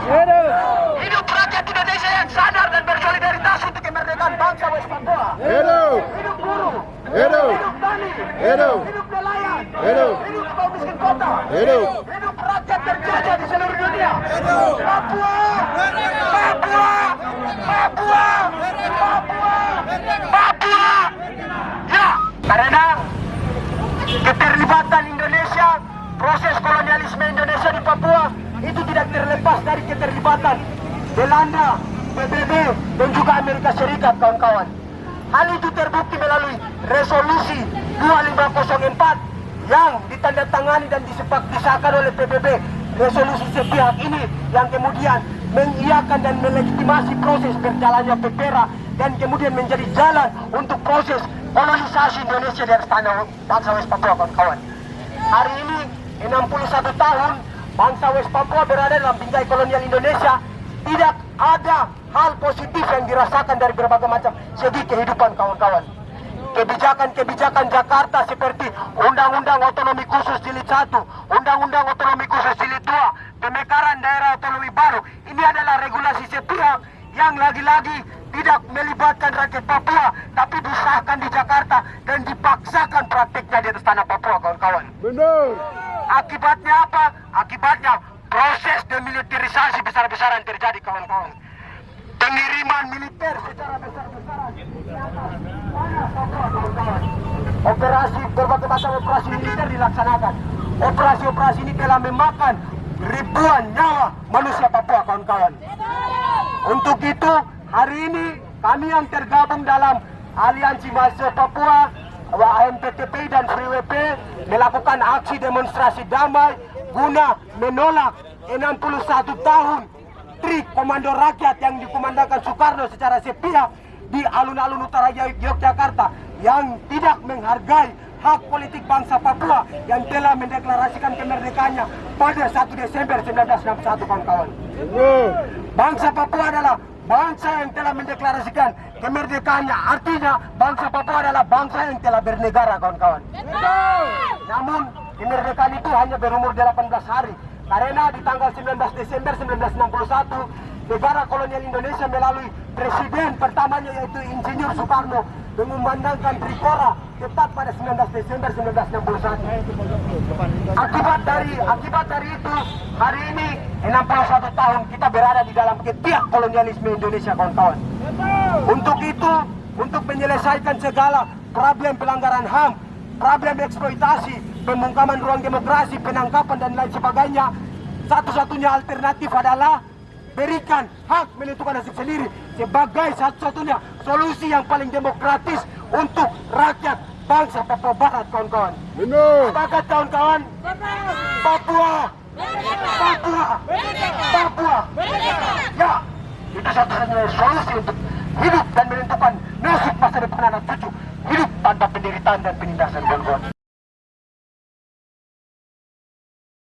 Hidup! Rakyat Indonesia yang sadar dan bersolidaritas untuk kemerdekaan bangsa Westpapua. Hidup! Hidup guru Hidup! Hidup tani! Hidup! Hidup nelayan! Hidup! Hidup kaum miskin kota! Hidup! Hidup rakyat terjajah di seluruh dunia! Hidup! Papua! Papua! Papua! Papua! Papua! Ya, karena keterlibatan Indonesia proses kolonialisme Indonesia di Papua itu tidak terlepas dari keterlibatan Belanda, PBB, dan juga Amerika Serikat, kawan-kawan. Hal itu terbukti melalui resolusi 2504 yang ditandatangani dan disepak disahkan oleh PBB. Resolusi sepihak ini yang kemudian mengiakan dan melegitimasi proses berjalannya PPRA dan kemudian menjadi jalan untuk proses kolonisasi Indonesia dari tanah bangsa West Papua kawan-kawan. Hari ini 61 tahun bangsa West Papua berada dalam bingkai kolonial Indonesia tidak ada hal positif yang dirasakan dari berbagai macam segi kehidupan kawan-kawan. Kebijakan-kebijakan Jakarta seperti Undang-Undang Otonomi Khusus Jilid 1, Undang-Undang Otonomi Khusus Jilid 2, pemekaran daerah otonomi baru. Ini adalah regulasi sepihak yang lagi-lagi tidak melibatkan rakyat Papua, tapi disahkan di Jakarta dan dipaksakan praktiknya di atas tanah Papua, kawan-kawan. Benar. Akibatnya apa? Akibatnya proses demilitarisasi besar-besaran terjadi kawan-kawan. Pengiriman militer secara besar-besaran. Operasi berbagai macam operasi militer dilaksanakan. Operasi-operasi ini telah memakan ribuan nyawa manusia Papua kawan-kawan. Untuk itu hari ini kami yang tergabung dalam Aliansi Mahasiswa Papua AMPTP dan melakukan aksi demonstrasi damai guna menolak 61 tahun Tri Komando Rakyat yang dikumandangkan Soekarno secara sepihak di alun-alun utara Yogyakarta yang tidak menghargai hak politik bangsa Papua yang telah mendeklarasikan kemerdekaannya pada 1 Desember 1961 kawan-kawan. Bangsa Papua adalah bangsa yang telah mendeklarasikan kemerdekaannya. Artinya bangsa Papua adalah bangsa yang telah bernegara kawan-kawan. Namun kemerdekaan itu hanya berumur 18 hari. Karena di tanggal 19 Desember 1961 negara kolonial Indonesia melalui presiden pertamanya yaitu Insinyur Soekarno mengumandangkan Trikora tepat pada 19 Desember 1961. Akibat dari akibat dari itu hari ini 61 tahun kita berada di dalam ketiak kolonialisme Indonesia kawan-kawan. Untuk itu, untuk menyelesaikan segala problem pelanggaran HAM, problem eksploitasi, pembungkaman ruang demokrasi, penangkapan dan lain sebagainya, satu-satunya alternatif adalah berikan hak menentukan nasib sendiri sebagai satu-satunya solusi yang paling demokratis untuk rakyat bangsa Papua Barat, kawan-kawan. Benar. Sepakat kawan-kawan? Papua! Papua! Papua! Ya, itu satu-satunya solusi untuk hidup dan menentukan nasib masa depan anak cucu. Hidup tanpa penderitaan dan penindasan, kawan-kawan.